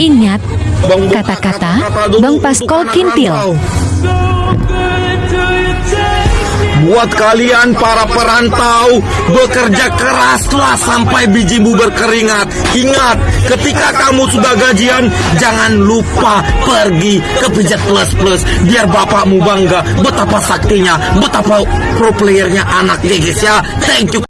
Ingat kata-kata Bang Paskol Kintil. Buat kalian para perantau Bekerja keraslah sampai bijimu berkeringat. Ingat ketika kamu sudah gajian Jangan lupa pergi ke pijat plus plus. Biar bapakmu bangga Betapa saktinya Betapa pro playernya anaknya guys ya. Thank you.